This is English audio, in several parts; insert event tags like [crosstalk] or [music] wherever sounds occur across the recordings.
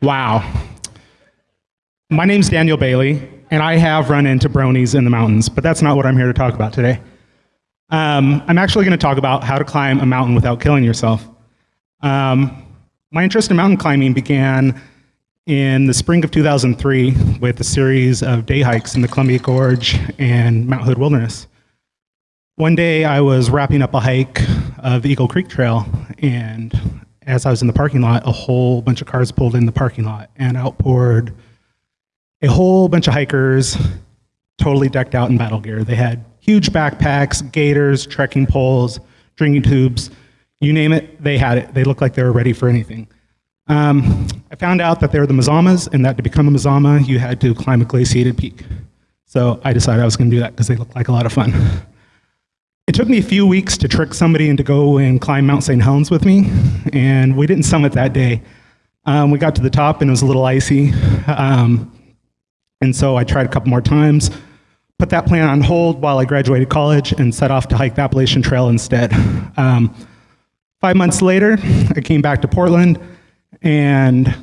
Wow. My name's Daniel Bailey, and I have run into bronies in the mountains, but that's not what I'm here to talk about today. Um, I'm actually going to talk about how to climb a mountain without killing yourself. Um, my interest in mountain climbing began in the spring of 2003 with a series of day hikes in the Columbia Gorge and Mount Hood Wilderness. One day I was wrapping up a hike of Eagle Creek Trail, and as I was in the parking lot, a whole bunch of cars pulled in the parking lot and outpoured a whole bunch of hikers, totally decked out in battle gear. They had huge backpacks, gaiters, trekking poles, drinking tubes, you name it, they had it. They looked like they were ready for anything. Um, I found out that they were the Mazamas, and that to become a Mazama, you had to climb a glaciated peak. So I decided I was going to do that because they looked like a lot of fun. It took me a few weeks to trick somebody into go and climb Mount St. Helens with me, and we didn't summit that day. Um, we got to the top and it was a little icy, um, and so I tried a couple more times, put that plan on hold while I graduated college, and set off to hike the Appalachian Trail instead. Um, five months later, I came back to Portland, and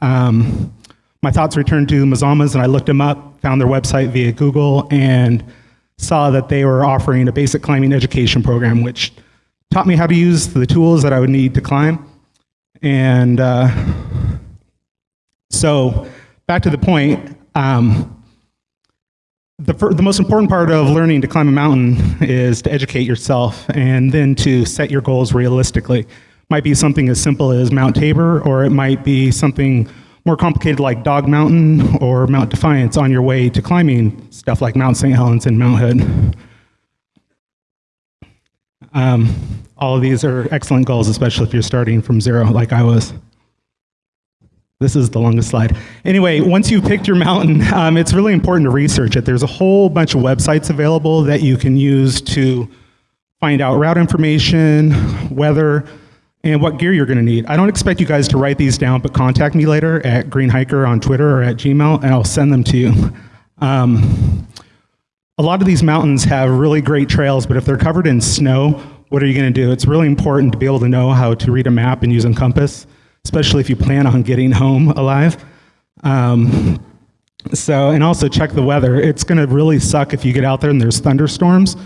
um, my thoughts returned to Mazamas, and I looked them up, found their website via Google, and saw that they were offering a basic climbing education program, which taught me how to use the tools that I would need to climb. And uh, so, back to the point, um, the, the most important part of learning to climb a mountain is to educate yourself and then to set your goals realistically. Might be something as simple as Mount Tabor, or it might be something more complicated like Dog Mountain or Mount Defiance on your way to climbing stuff like Mount St. Helens and Mount Hood. Um, all of these are excellent goals, especially if you're starting from zero like I was. This is the longest slide. Anyway, once you've picked your mountain, um, it's really important to research it. There's a whole bunch of websites available that you can use to find out route information, weather, and what gear you're going to need. I don't expect you guys to write these down, but contact me later at greenhiker on Twitter or at Gmail, and I'll send them to you. Um, a lot of these mountains have really great trails, but if they're covered in snow, what are you going to do? It's really important to be able to know how to read a map and use a compass, especially if you plan on getting home alive. Um, so, and also check the weather. It's going to really suck if you get out there and there's thunderstorms.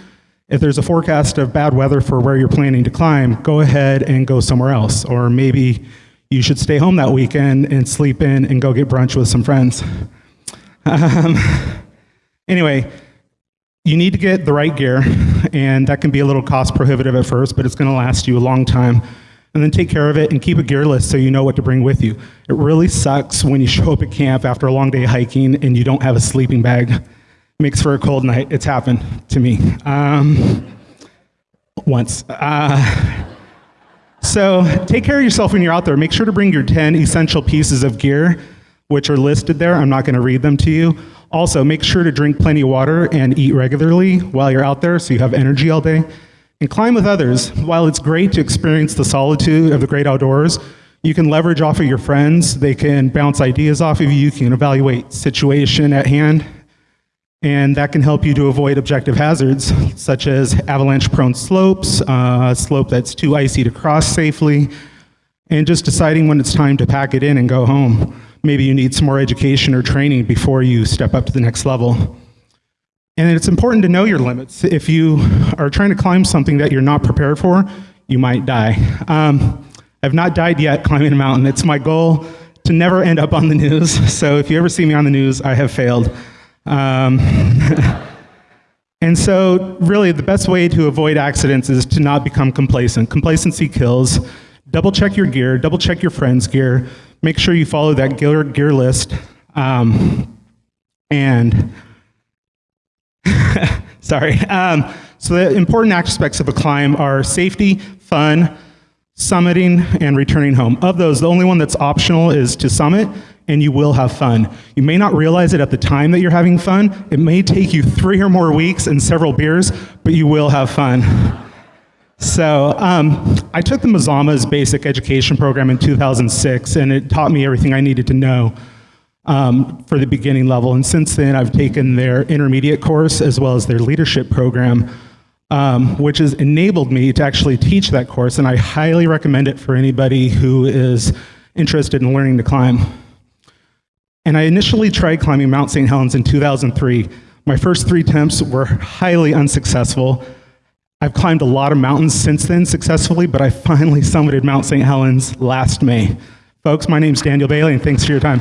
If there's a forecast of bad weather for where you're planning to climb, go ahead and go somewhere else. Or maybe you should stay home that weekend and sleep in and go get brunch with some friends. Um, [laughs] anyway, you need to get the right gear, and that can be a little cost prohibitive at first, but it's going to last you a long time. And then take care of it and keep a gear list so you know what to bring with you. It really sucks when you show up at camp after a long day hiking and you don't have a sleeping bag makes for a cold night. It's happened to me um, once. Uh, so take care of yourself when you're out there. Make sure to bring your 10 essential pieces of gear, which are listed there. I'm not going to read them to you. Also, make sure to drink plenty of water and eat regularly while you're out there so you have energy all day. And climb with others. While it's great to experience the solitude of the great outdoors, you can leverage off of your friends. They can bounce ideas off of you. You can evaluate situation at hand and that can help you to avoid objective hazards, such as avalanche-prone slopes, uh, a slope that's too icy to cross safely, and just deciding when it's time to pack it in and go home. Maybe you need some more education or training before you step up to the next level. And it's important to know your limits. If you are trying to climb something that you're not prepared for, you might die. Um, I've not died yet climbing a mountain. It's my goal to never end up on the news. [laughs] So if you ever see me on the news, I have failed. Um, [laughs] and so, really, the best way to avoid accidents is to not become complacent. Complacency kills. Double check your gear, double check your friend's gear, make sure you follow that gear, gear list. Um, and, [laughs] sorry. Um, so, the important aspects of a climb are safety, fun, summiting, and returning home. Of those, the only one that's optional is to summit, and you will have fun. You may not realize it at the time that you're having fun. It may take you three or more weeks and several beers, but you will have fun. So um, I took the Mazama's basic education program in 2006, and it taught me everything I needed to know um, for the beginning level. And since then, I've taken their intermediate course as well as their leadership program, um, which has enabled me to actually teach that course. And I highly recommend it for anybody who is interested in learning to climb. And I initially tried climbing Mount St. Helens in 2003. My first three attempts were highly unsuccessful. I've climbed a lot of mountains since then successfully, but I finally summited Mount St. Helens last May. Folks, my name's Daniel Bailey, and thanks for your time.